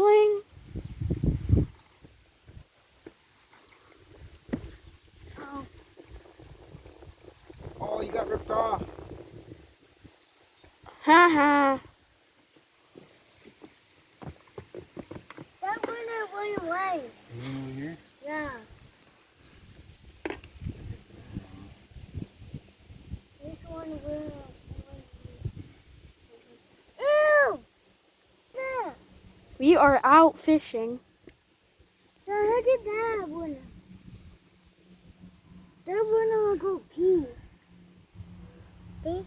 snorkeling? Oh, Oh, you got ripped off. Haha. that went away. You want over here? Yeah. This one will. Ew! There! We are out fishing. Now look at that one. That one will go pee. See?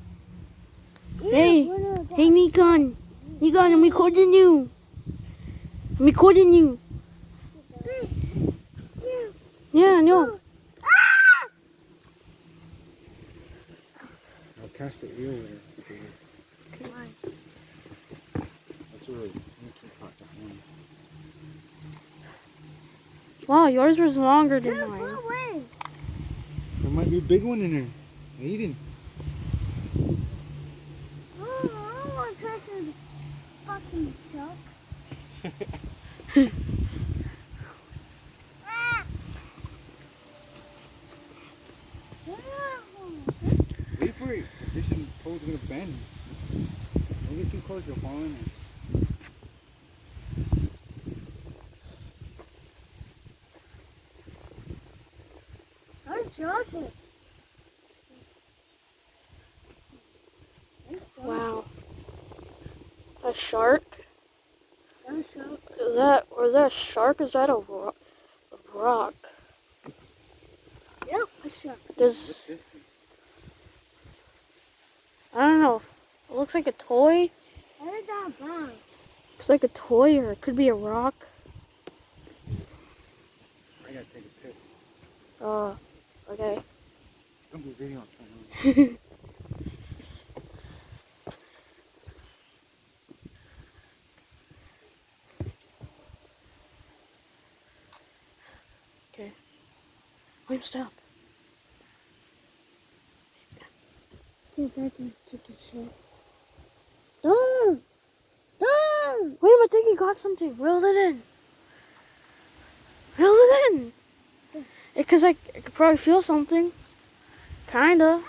Hey, Yeah, one will go- Hey, Nikon. Nikon, I'm recording you. I'm recording you. Yeah, no. I'll cast it real with Come on. That's really. You keep hot that one. Wow, yours was longer than Turn mine. far away. There might be a big one in there. Aiden. Oh, I don't want to press his fucking shelf. ah! Yeah. Wait for it. The fishing pole's gonna bend. Don't get too close, you'll fall in there. I'm joking. Wow. A shark? I'm joking. Is that, was that a shark? Is that a rock? A rock? Yep, a shark. Does, What's this? I don't know. It looks like a toy. How that bounce? Looks like a toy or it could be a rock. I gotta take a piss. Uh, okay. Don't be video. I'm trying to- Wait, stop. Get back and take a shit. Don't! Don't! Wait, I think he got something. Reel it in. Reel it in. Because I, I could probably feel something. Kinda.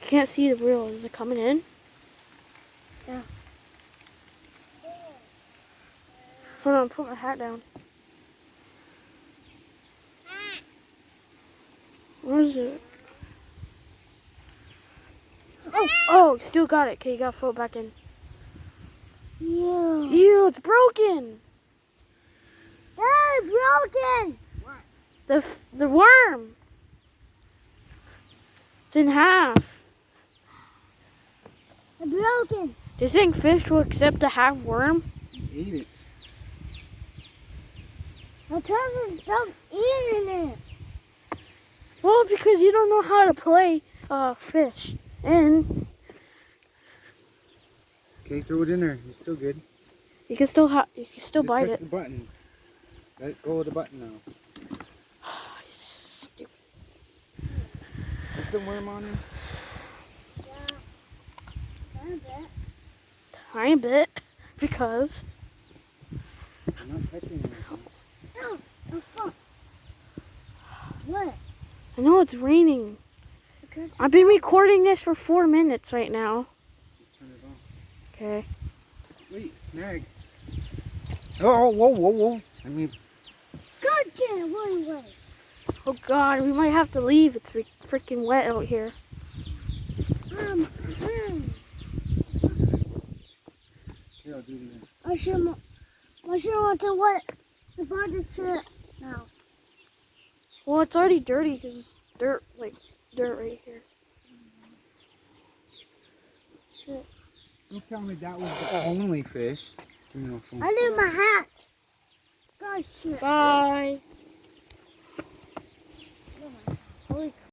Can't see the reel. Is it coming in? Yeah. Hold on, put my hat down. Where is it? Oh, oh, still got it. Okay, you gotta throw it back in. Yeah. Ew, it's broken. Hey, broken! The the worm. It's in half. It's broken. Do you think fish will accept a half worm? Eat it. My cousin don't eat in it. Well, because you don't know how to play uh fish. And Okay, throw it in there. It's still good. you can still ha- you can still Just bite press it. the button. Let go of the button now. Stupid. Is the worm on it? Yeah. I bet. Tiny bit because I'm not touching it. No, the fuck. What? I know it's raining. Because I've been recording this for four minutes right now. Just turn it off. Okay. Wait, snag. Oh, whoa, whoa, whoa. I mean, God damn, one way. Oh God, we might have to leave. It's re- freaking wet out here. Um, um, here, I'll do it again. I should, I should want to what? The body shit now. Well, it's already dirty because it's dirt, like dirt right here. Don't tell me that was the only fish. Give me phone. I need my hat. God shit. Bye. Holy